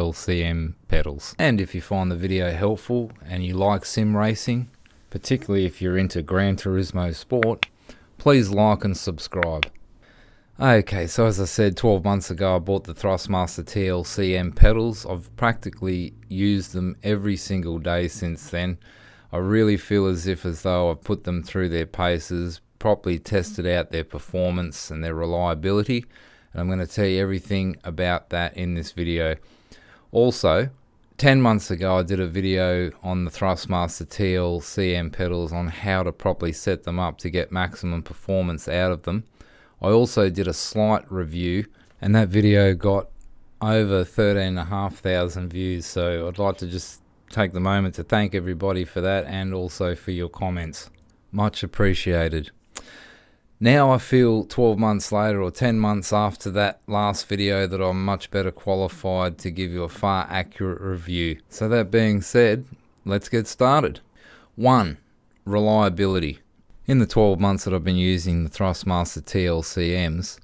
LCM pedals. And if you find the video helpful and you like sim racing, particularly if you're into Gran Turismo Sport, please like and subscribe. Okay, so as I said 12 months ago, I bought the Thrustmaster TLCM pedals. I've practically used them every single day since then. I really feel as if as though I've put them through their paces, properly tested out their performance and their reliability. And I'm going to tell you everything about that in this video. Also, 10 months ago I did a video on the Thrustmaster TLCM pedals on how to properly set them up to get maximum performance out of them. I also did a slight review and that video got over 13,500 views so I'd like to just take the moment to thank everybody for that and also for your comments. Much appreciated. Now I feel 12 months later or 10 months after that last video that I'm much better qualified to give you a far accurate review. So that being said, let's get started. 1. Reliability. In the 12 months that I've been using the Thrustmaster TLCMs,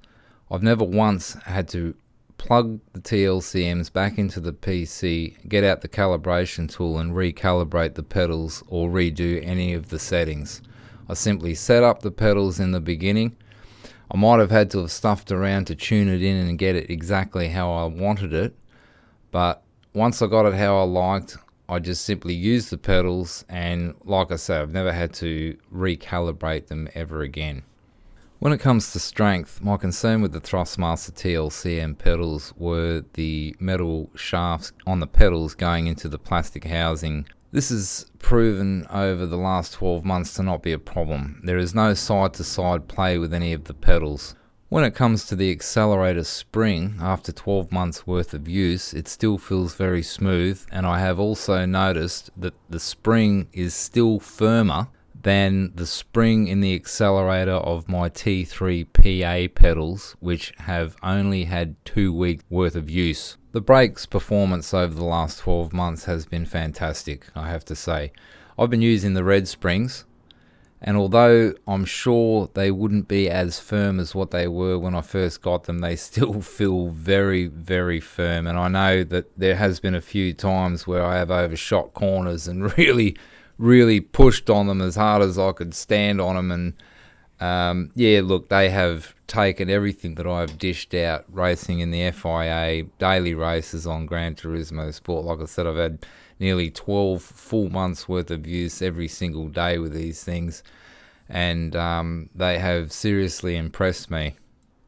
I've never once had to plug the TLCMs back into the PC, get out the calibration tool and recalibrate the pedals or redo any of the settings. I simply set up the pedals in the beginning. I might have had to have stuffed around to tune it in and get it exactly how I wanted it, but once I got it how I liked, I just simply used the pedals and like I say I've never had to recalibrate them ever again. When it comes to strength, my concern with the Thrustmaster TLCM pedals were the metal shafts on the pedals going into the plastic housing. This has proven over the last 12 months to not be a problem. There is no side to side play with any of the pedals. When it comes to the accelerator spring, after 12 months worth of use, it still feels very smooth and I have also noticed that the spring is still firmer than the spring in the accelerator of my T3 PA pedals which have only had two weeks worth of use. The brakes performance over the last 12 months has been fantastic I have to say. I've been using the red springs and although I'm sure they wouldn't be as firm as what they were when I first got them, they still feel very, very firm. And I know that there has been a few times where I have overshot corners and really, really pushed on them as hard as I could stand on them. And um, yeah, look, they have taken everything that I've dished out racing in the FIA, daily races on Gran Turismo Sport. Like I said, I've had nearly 12 full months worth of use every single day with these things, and um, they have seriously impressed me.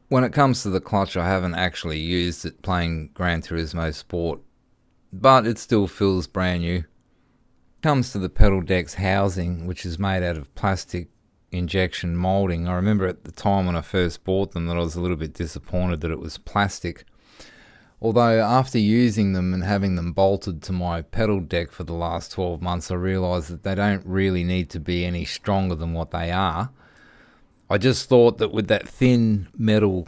When it comes to the clutch, I haven't actually used it playing Gran Turismo Sport, but it still feels brand new. Comes to the pedal deck's housing, which is made out of plastic injection molding. I remember at the time when I first bought them that I was a little bit disappointed that it was plastic Although after using them and having them bolted to my pedal deck for the last 12 months, I realised that they don't really need to be any stronger than what they are. I just thought that with that thin metal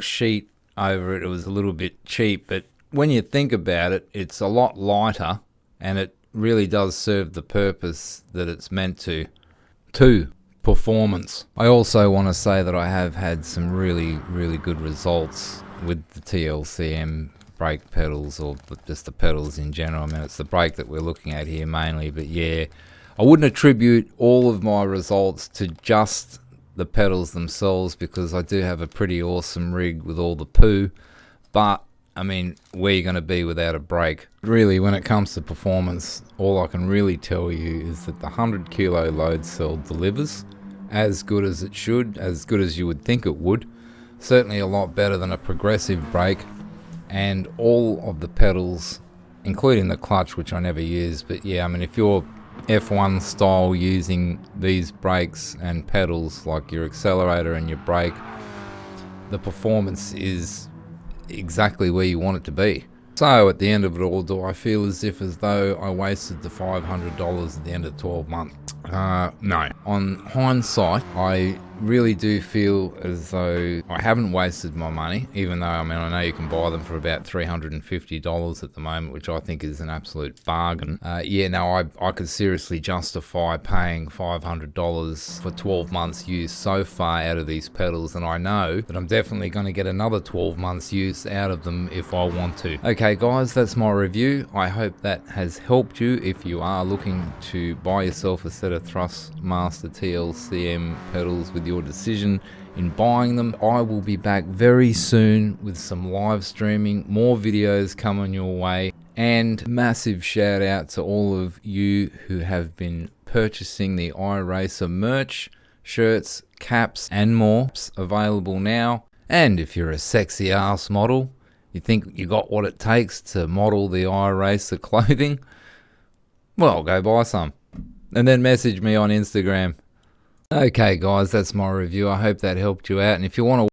sheet over it, it was a little bit cheap. But when you think about it, it's a lot lighter and it really does serve the purpose that it's meant to. Two, performance. I also want to say that I have had some really, really good results with the TLCM brake pedals or just the pedals in general. I mean, it's the brake that we're looking at here mainly, but yeah, I wouldn't attribute all of my results to just the pedals themselves because I do have a pretty awesome rig with all the poo, but I mean, where you're going to be without a brake? Really, when it comes to performance, all I can really tell you is that the 100 kilo load cell delivers as good as it should, as good as you would think it would certainly a lot better than a progressive brake and all of the pedals including the clutch which I never use but yeah I mean if you're F1 style using these brakes and pedals like your accelerator and your brake the performance is exactly where you want it to be. So at the end of it all do I feel as if as though I wasted the $500 at the end of 12 months? Uh, no. On hindsight I really do feel as though I haven't wasted my money, even though I mean I know you can buy them for about $350 at the moment, which I think is an absolute bargain. Uh, yeah, no, I, I could seriously justify paying $500 for 12 months use so far out of these pedals, and I know that I'm definitely going to get another 12 months use out of them if I want to. Okay guys, that's my review. I hope that has helped you if you are looking to buy yourself a set of Thrustmaster TLCM pedals with your decision in buying them. I will be back very soon with some live streaming, more videos coming your way, and massive shout out to all of you who have been purchasing the iRacer merch, shirts, caps, and more available now. And if you're a sexy ass model, you think you got what it takes to model the iRacer clothing, well, go buy some. And then message me on Instagram. Okay, guys, that's my review. I hope that helped you out. And if you want to